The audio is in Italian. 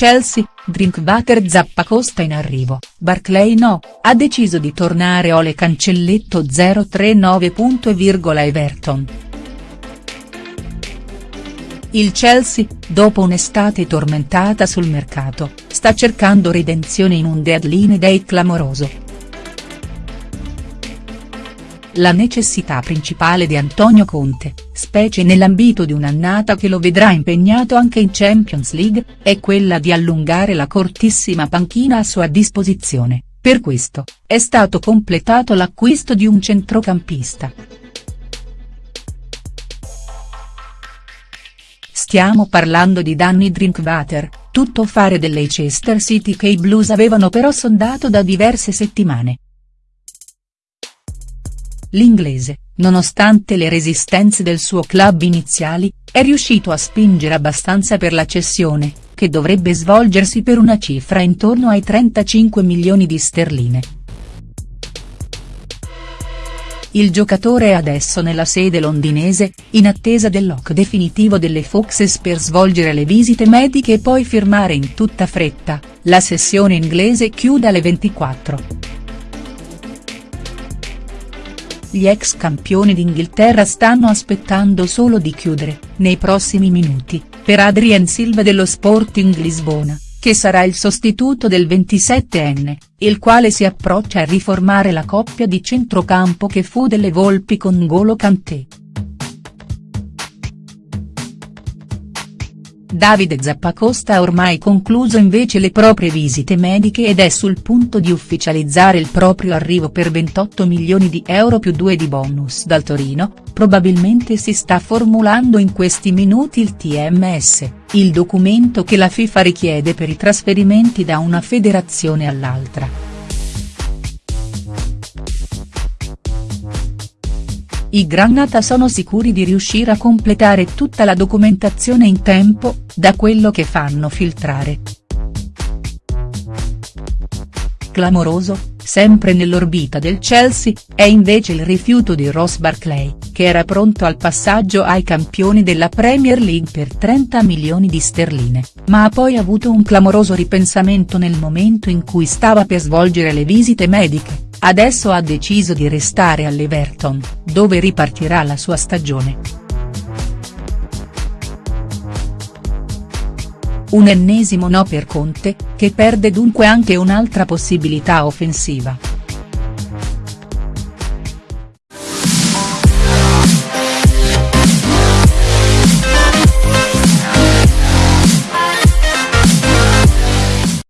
Chelsea, Drinkwater Zappacosta in arrivo, Barclay no, ha deciso di tornare Ole Cancelletto 039. Everton. Il Chelsea, dopo un'estate tormentata sul mercato, sta cercando redenzione in un deadline day clamoroso. La necessità principale di Antonio Conte, specie nell'ambito di un'annata che lo vedrà impegnato anche in Champions League, è quella di allungare la cortissima panchina a sua disposizione, per questo, è stato completato l'acquisto di un centrocampista. Stiamo parlando di Danny Drinkwater, tutto fare del Leicester City che i Blues avevano però sondato da diverse settimane. L'inglese, nonostante le resistenze del suo club iniziali, è riuscito a spingere abbastanza per la cessione, che dovrebbe svolgersi per una cifra intorno ai 35 milioni di sterline. Il giocatore è adesso nella sede londinese, in attesa del lock definitivo delle Foxes per svolgere le visite mediche e poi firmare in tutta fretta, la sessione inglese chiude alle 24. Gli ex campioni d'Inghilterra stanno aspettando solo di chiudere, nei prossimi minuti, per Adrien Silva dello Sporting Lisbona, che sarà il sostituto del 27enne, il quale si approccia a riformare la coppia di centrocampo che fu delle Volpi con Golo Kanté. Davide Zappacosta ha ormai concluso invece le proprie visite mediche ed è sul punto di ufficializzare il proprio arrivo per 28 milioni di euro più 2 di bonus dal Torino, probabilmente si sta formulando in questi minuti il TMS, il documento che la FIFA richiede per i trasferimenti da una federazione all'altra. I Granata sono sicuri di riuscire a completare tutta la documentazione in tempo, da quello che fanno filtrare. Clamoroso, sempre nell'orbita del Chelsea, è invece il rifiuto di Ross Barclay, che era pronto al passaggio ai campioni della Premier League per 30 milioni di sterline, ma ha poi avuto un clamoroso ripensamento nel momento in cui stava per svolgere le visite mediche adesso ha deciso di restare all'Everton, dove ripartirà la sua stagione. Un ennesimo no per Conte, che perde dunque anche un'altra possibilità offensiva.